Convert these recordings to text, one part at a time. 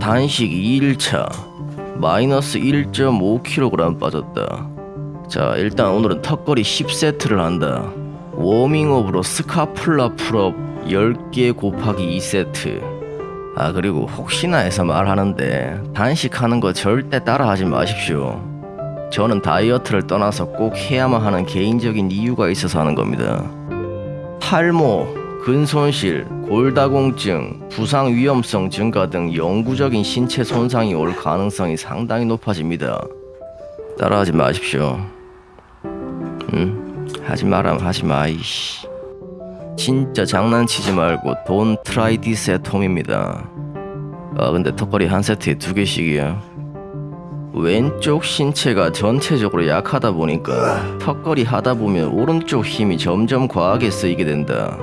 단식 2일차 마이너스 1.5kg 빠졌다. 자 일단 오늘은 턱걸이 10세트를 한다. 워밍업으로 scapular pull-up 10개 곱하기 2세트. 아 그리고 혹시나 해서 말하는데 단식하는 거 절대 따라하지 마십시오. 저는 다이어트를 떠나서 꼭 해야만 하는 개인적인 이유가 있어서 하는 겁니다. 탈모, 근손실, 골다공증, 부상 위험성 증가 등 영구적인 신체 손상이 올 가능성이 상당히 높아집니다. 따라하지 마십시오. 응? 하지 마라 하지 마 이씨. 진짜 장난치지 말고 don't try this at home입니다. 아 근데 턱걸이 한 세트에 두 개씩이야. 왼쪽 신체가 전체적으로 약하다 보니까 턱걸이 하다 보면 오른쪽 힘이 점점 과하게 쓰이게 된다.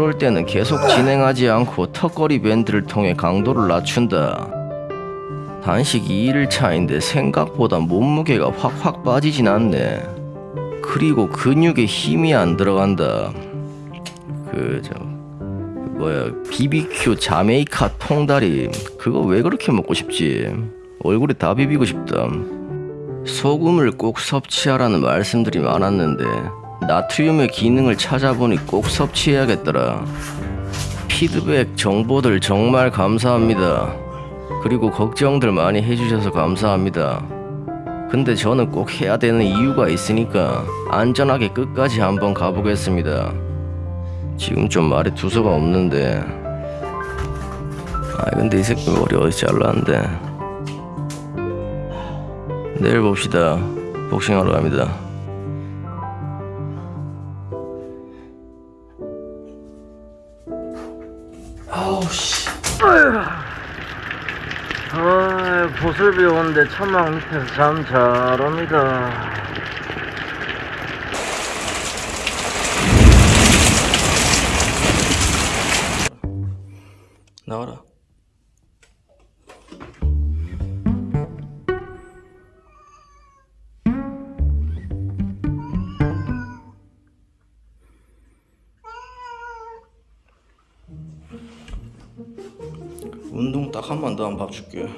그럴 때는 계속 진행하지 않고 턱걸이 밴드를 통해 강도를 낮춘다. 단식 2일 차인데 생각보다 몸무게가 확확 빠지진 않네. 그리고 근육에 힘이 안 들어간다. 그 저 뭐야 BBQ 자메이카 통다리 그거 왜 그렇게 먹고 싶지? 얼굴에 다 비비고 싶다. 소금을 꼭 섭취하라는 말씀들이 많았는데 나트륨의 기능을 찾아보니 꼭 섭취해야겠더라. 피드백 정보들 정말 감사합니다. 그리고 걱정들 많이 해주셔서 감사합니다. 근데 저는 꼭 해야 되는 이유가 있으니까 안전하게 끝까지 한번 가보겠습니다. 지금 좀 말에 두서가 없는데. 아 근데 이 새끼 머리 어디서 잘랐는데. 내일 봅시다. 복싱하러 갑니다. 아우 씨. 아, 보슬비 오는데 천막 밑에서 잠 잘합니다. 나와라. 운동 딱 한 번 더 하면 밥 줄게